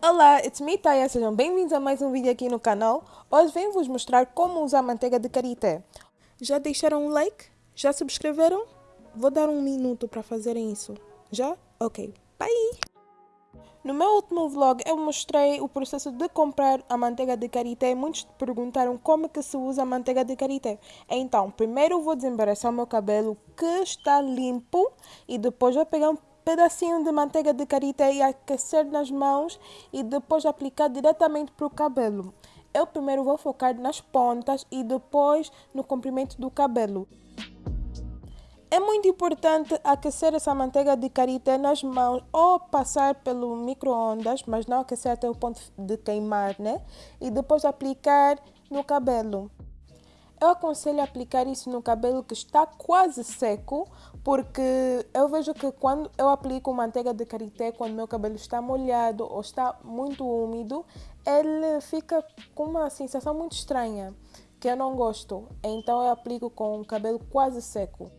Olá, it's me Taya, sejam bem-vindos a mais um vídeo aqui no canal. Hoje venho vos mostrar como usar manteiga de karité. Já deixaram um like? Já subscreveram? Vou dar um minuto para fazerem isso. Já? Ok, bye! No meu último vlog eu mostrei o processo de comprar a manteiga de karité. Muitos perguntaram como é que se usa a manteiga de karité. Então, primeiro vou desembaraçar o meu cabelo que está limpo e depois vou pegar um pedacinho de manteiga de karité e aquecer nas mãos e depois aplicar diretamente para o cabelo. Eu primeiro vou focar nas pontas e depois no comprimento do cabelo. É muito importante aquecer essa manteiga de karité nas mãos ou passar pelo micro-ondas, mas não aquecer até o ponto de queimar, né? E depois aplicar no cabelo. Eu aconselho aplicar isso no cabelo que está quase seco, porque eu vejo que quando eu aplico manteiga de karité, quando meu cabelo está molhado ou está muito úmido, ele fica com uma sensação muito estranha, que eu não gosto. Então eu aplico com o cabelo quase seco.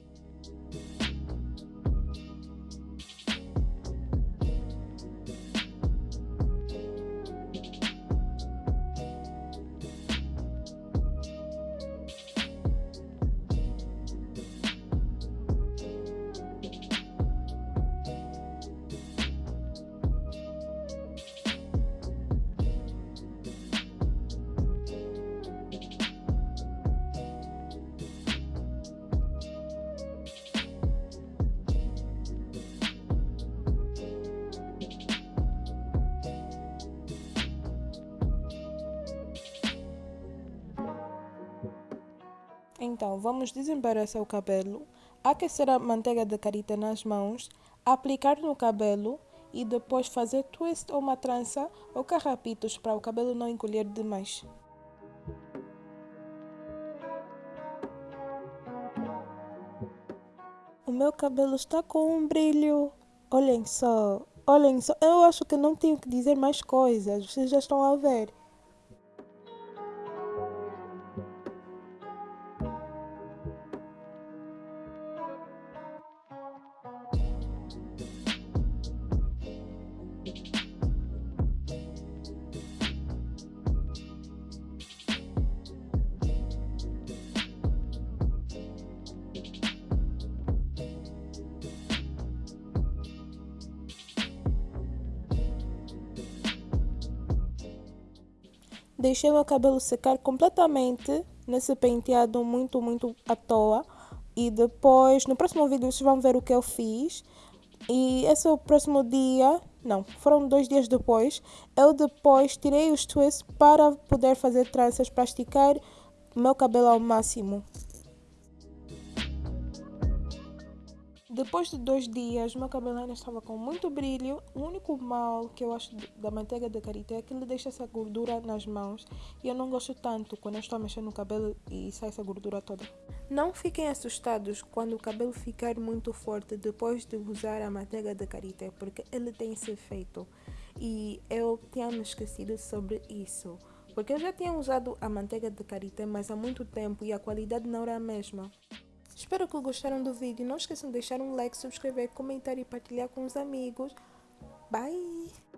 Então, vamos desembaraçar o cabelo, aquecer a manteiga de carita nas mãos, aplicar no cabelo e depois fazer twist ou uma trança ou carrapitos para o cabelo não encolher demais. O meu cabelo está com um brilho. Olhem só, olhem só. Eu acho que não tenho que dizer mais coisas, vocês já estão a ver. Deixei meu cabelo secar completamente nesse penteado muito, muito à toa. E depois, no próximo vídeo, vocês vão ver o que eu fiz. E esse é o próximo dia, não, foram dois dias depois. Eu depois tirei os twists para poder fazer tranças, para esticar meu cabelo ao máximo. Depois de dois dias, meu cabelo estava com muito brilho. O único mal que eu acho da manteiga de karité é que ele deixa essa gordura nas mãos. E eu não gosto tanto quando eu estou mexendo no cabelo e sai essa gordura toda. Não fiquem assustados quando o cabelo ficar muito forte depois de usar a manteiga de karité, porque ele tem esse efeito. E eu tinha me esquecido sobre isso. Porque eu já tinha usado a manteiga de karité, mas há muito tempo e a qualidade não era a mesma. Espero que gostaram do vídeo. Não esqueçam de deixar um like, subscrever, comentar e partilhar com os amigos. Bye!